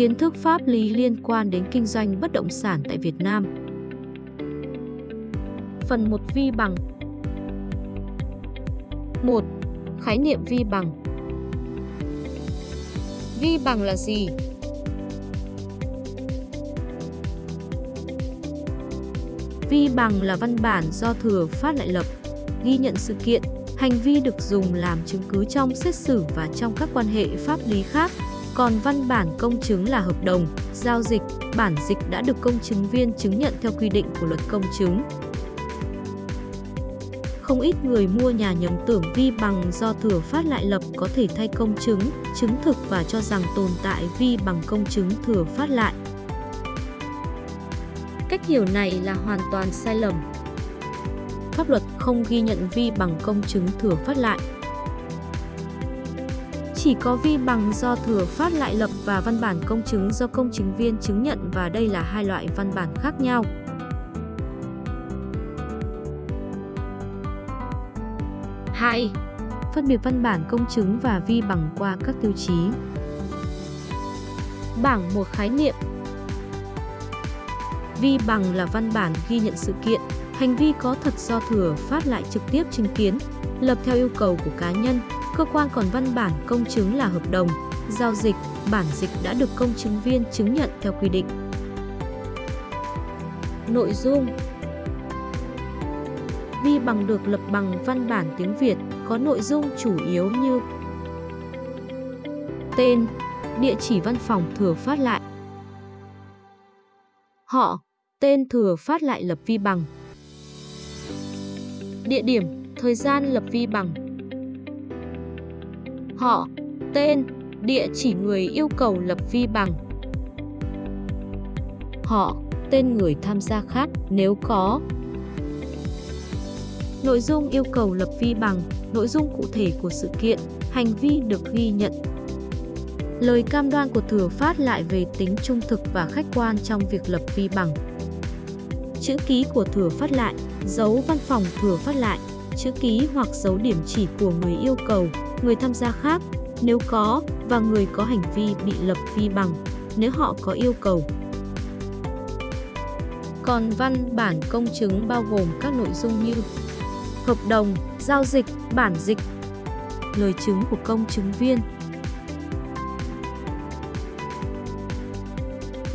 Kiến thức pháp lý liên quan đến kinh doanh bất động sản tại Việt Nam. Phần 1 vi bằng 1. Khái niệm vi bằng Vi bằng là gì? Vi bằng là văn bản do thừa phát lại lập, ghi nhận sự kiện, hành vi được dùng làm chứng cứ trong xét xử và trong các quan hệ pháp lý khác. Còn văn bản công chứng là hợp đồng, giao dịch, bản dịch đã được công chứng viên chứng nhận theo quy định của luật công chứng. Không ít người mua nhà nhầm tưởng vi bằng do thừa phát lại lập có thể thay công chứng, chứng thực và cho rằng tồn tại vi bằng công chứng thừa phát lại. Cách hiểu này là hoàn toàn sai lầm. Pháp luật không ghi nhận vi bằng công chứng thừa phát lại. Chỉ có vi bằng do thừa phát lại lập và văn bản công chứng do công chứng viên chứng nhận và đây là hai loại văn bản khác nhau. hai. Phân biệt văn bản công chứng và vi bằng qua các tiêu chí. Bảng một khái niệm Vi bằng là văn bản ghi nhận sự kiện, hành vi có thật do thừa phát lại trực tiếp chứng kiến, lập theo yêu cầu của cá nhân, cơ quan còn văn bản công chứng là hợp đồng, giao dịch, bản dịch đã được công chứng viên chứng nhận theo quy định. Nội dung. Vi bằng được lập bằng văn bản tiếng Việt có nội dung chủ yếu như Tên, địa chỉ văn phòng thừa phát lại. Họ, tên thừa phát lại lập vi bằng. Địa điểm, thời gian lập vi bằng. Họ, tên, địa chỉ người yêu cầu lập vi bằng Họ, tên người tham gia khác nếu có Nội dung yêu cầu lập vi bằng, nội dung cụ thể của sự kiện, hành vi được ghi nhận. Lời cam đoan của thừa phát lại về tính trung thực và khách quan trong việc lập vi bằng. Chữ ký của thừa phát lại, dấu văn phòng thừa phát lại, chữ ký hoặc dấu điểm chỉ của người yêu cầu, người tham gia khác, nếu có, và người có hành vi bị lập vi bằng, nếu họ có yêu cầu. Còn văn bản công chứng bao gồm các nội dung như hợp đồng, giao dịch, bản dịch, lời chứng của công chứng viên.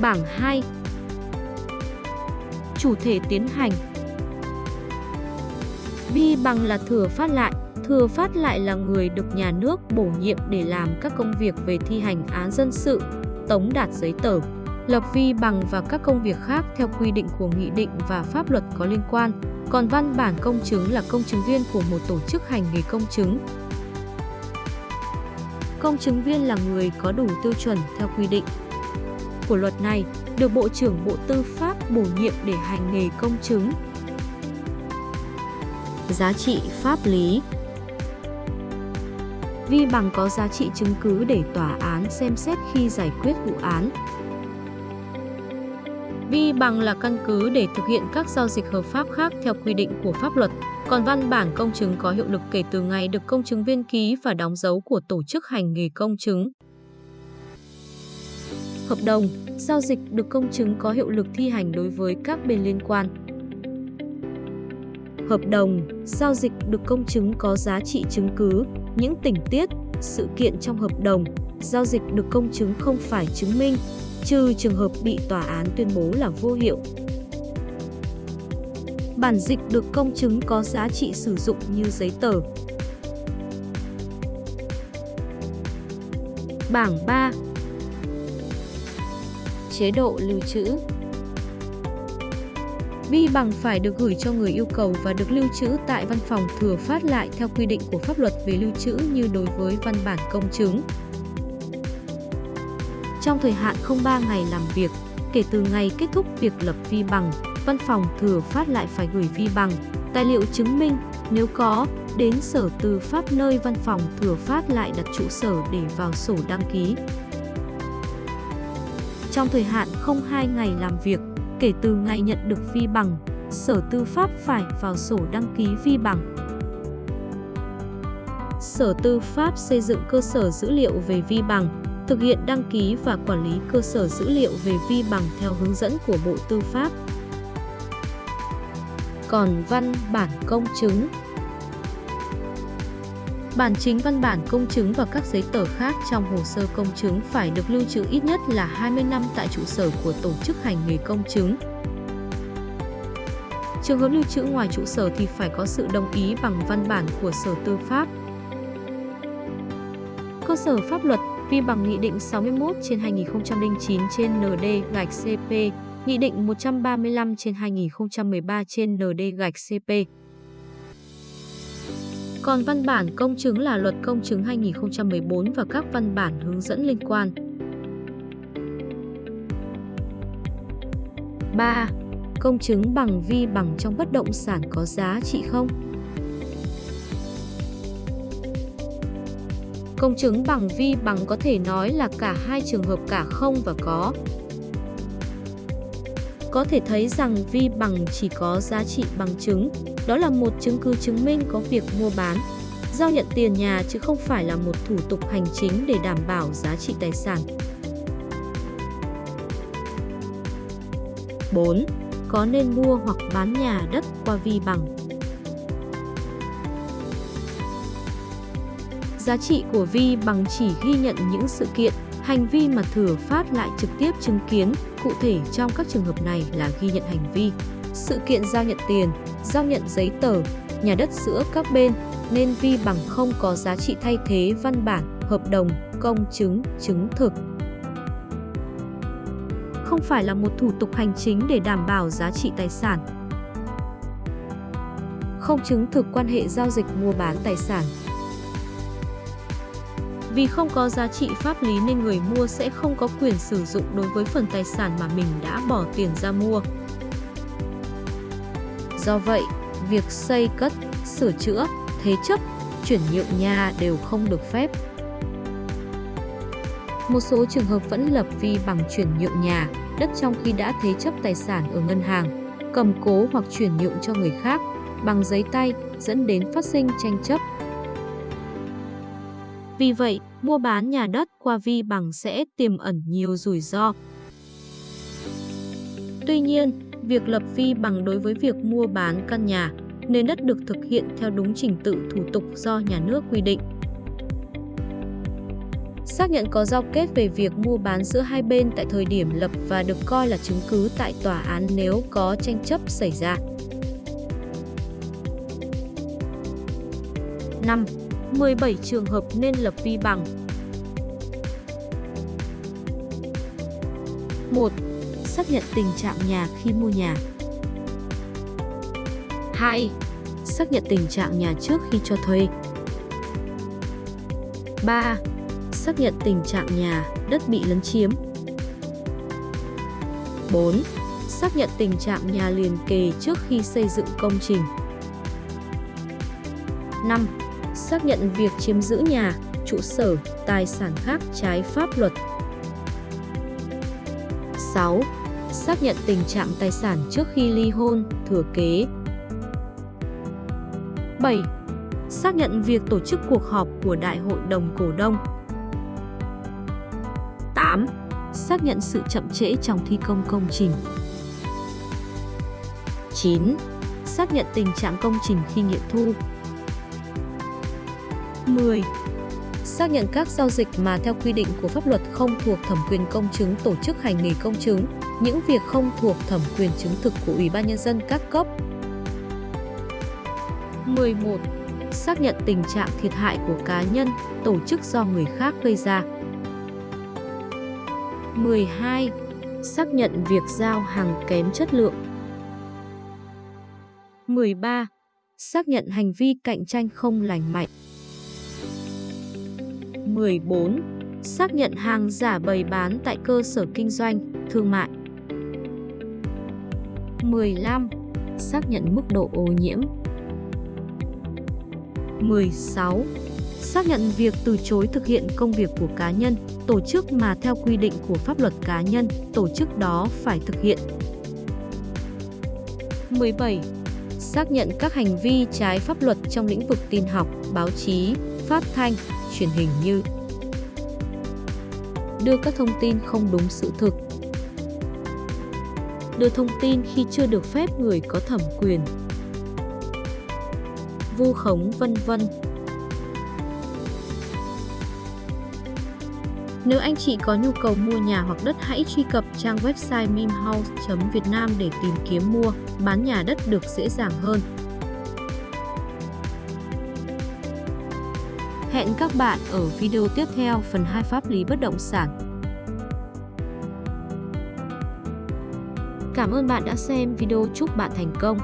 Bảng 2 Chủ thể tiến hành Vi bằng là thừa phát lại, thừa phát lại là người được nhà nước bổ nhiệm để làm các công việc về thi hành án dân sự, tống đạt giấy tờ, lập vi bằng và các công việc khác theo quy định của nghị định và pháp luật có liên quan. Còn văn bản công chứng là công chứng viên của một tổ chức hành nghề công chứng. Công chứng viên là người có đủ tiêu chuẩn theo quy định của luật này, được Bộ trưởng Bộ Tư pháp bổ nhiệm để hành nghề công chứng. Giá trị pháp lý Vi bằng có giá trị chứng cứ để tòa án xem xét khi giải quyết vụ án, Vi bằng là căn cứ để thực hiện các giao dịch hợp pháp khác theo quy định của pháp luật, còn văn bản công chứng có hiệu lực kể từ ngày được công chứng viên ký và đóng dấu của tổ chức hành nghề công chứng. Hợp đồng, giao dịch được công chứng có hiệu lực thi hành đối với các bên liên quan. Hợp đồng, giao dịch được công chứng có giá trị chứng cứ, những tình tiết, sự kiện trong hợp đồng, giao dịch được công chứng không phải chứng minh, trừ trường hợp bị tòa án tuyên bố là vô hiệu. Bản dịch được công chứng có giá trị sử dụng như giấy tờ. Bảng 3 Chế độ lưu trữ Vi bằng phải được gửi cho người yêu cầu và được lưu trữ tại văn phòng thừa phát lại theo quy định của pháp luật về lưu trữ như đối với văn bản công chứng trong thời hạn không 3 ngày làm việc kể từ ngày kết thúc việc lập vi bằng, văn phòng thừa phát lại phải gửi vi bằng, tài liệu chứng minh nếu có đến Sở Tư pháp nơi văn phòng thừa phát lại đặt trụ sở để vào sổ đăng ký. Trong thời hạn không 2 ngày làm việc kể từ ngày nhận được vi bằng, Sở Tư pháp phải vào sổ đăng ký vi bằng. Sở Tư pháp xây dựng cơ sở dữ liệu về vi bằng, thực hiện đăng ký và quản lý cơ sở dữ liệu về vi bằng theo hướng dẫn của Bộ Tư pháp. Còn văn bản công chứng Bản chính văn bản công chứng và các giấy tờ khác trong hồ sơ công chứng phải được lưu trữ ít nhất là 20 năm tại trụ sở của tổ chức hành nghề công chứng. Trường hợp lưu trữ ngoài trụ sở thì phải có sự đồng ý bằng văn bản của Sở Tư pháp. Cơ sở pháp luật vi bằng Nghị định 61 trên 2009 trên ND gạch CP, Nghị định 135 trên 2013 trên ND gạch CP. Còn văn bản công chứng là Luật Công chứng 2014 và các văn bản hướng dẫn liên quan. 3. Công chứng bằng vi bằng trong bất động sản có giá trị không? Công chứng bằng vi bằng có thể nói là cả hai trường hợp cả không và có. Có thể thấy rằng vi bằng chỉ có giá trị bằng chứng, đó là một chứng cứ chứng minh có việc mua bán, giao nhận tiền nhà chứ không phải là một thủ tục hành chính để đảm bảo giá trị tài sản. 4. Có nên mua hoặc bán nhà đất qua vi bằng? Giá trị của vi bằng chỉ ghi nhận những sự kiện, hành vi mà thừa phát lại trực tiếp chứng kiến, cụ thể trong các trường hợp này là ghi nhận hành vi, sự kiện giao nhận tiền, giao nhận giấy tờ, nhà đất giữa các bên, nên vi bằng không có giá trị thay thế văn bản, hợp đồng, công chứng, chứng thực. Không phải là một thủ tục hành chính để đảm bảo giá trị tài sản. Không chứng thực quan hệ giao dịch mua bán tài sản. Vì không có giá trị pháp lý nên người mua sẽ không có quyền sử dụng đối với phần tài sản mà mình đã bỏ tiền ra mua. Do vậy, việc xây cất, sửa chữa, thế chấp, chuyển nhượng nhà đều không được phép. Một số trường hợp vẫn lập vi bằng chuyển nhượng nhà, đất trong khi đã thế chấp tài sản ở ngân hàng, cầm cố hoặc chuyển nhượng cho người khác bằng giấy tay dẫn đến phát sinh tranh chấp. Vì vậy, mua bán nhà đất qua vi bằng sẽ tiềm ẩn nhiều rủi ro. Tuy nhiên, việc lập vi bằng đối với việc mua bán căn nhà, nền đất được thực hiện theo đúng trình tự thủ tục do nhà nước quy định. Xác nhận có giao kết về việc mua bán giữa hai bên tại thời điểm lập và được coi là chứng cứ tại tòa án nếu có tranh chấp xảy ra. 5. 17 trường hợp nên lập vi bằng 1. Xác nhận tình trạng nhà khi mua nhà 2. Xác nhận tình trạng nhà trước khi cho thuê 3. Xác nhận tình trạng nhà, đất bị lấn chiếm 4. Xác nhận tình trạng nhà liền kề trước khi xây dựng công trình 5. Xác nhận việc chiếm giữ nhà, trụ sở, tài sản khác trái pháp luật 6. Xác nhận tình trạng tài sản trước khi ly hôn, thừa kế 7. Xác nhận việc tổ chức cuộc họp của Đại hội đồng cổ đông 8. Xác nhận sự chậm trễ trong thi công công trình 9. Xác nhận tình trạng công trình khi nghiệm thu 10. Xác nhận các giao dịch mà theo quy định của pháp luật không thuộc thẩm quyền công chứng tổ chức hành nghề công chứng, những việc không thuộc thẩm quyền chứng thực của Ủy ban Nhân dân các cấp. 11. Xác nhận tình trạng thiệt hại của cá nhân, tổ chức do người khác gây ra. 12. Xác nhận việc giao hàng kém chất lượng. 13. Xác nhận hành vi cạnh tranh không lành mạnh. 14. Xác nhận hàng giả bày bán tại cơ sở kinh doanh, thương mại. 15. Xác nhận mức độ ô nhiễm. 16. Xác nhận việc từ chối thực hiện công việc của cá nhân, tổ chức mà theo quy định của pháp luật cá nhân, tổ chức đó phải thực hiện. 17. Xác nhận các hành vi trái pháp luật trong lĩnh vực tin học, báo chí, phát thanh, truyền hình như đưa các thông tin không đúng sự thực, đưa thông tin khi chưa được phép người có thẩm quyền, vu khống vân vân. Nếu anh chị có nhu cầu mua nhà hoặc đất hãy truy cập trang website mimhouse.vietnam để tìm kiếm mua, bán nhà đất được dễ dàng hơn. Hẹn các bạn ở video tiếp theo phần 2 pháp lý bất động sản. Cảm ơn bạn đã xem video chúc bạn thành công.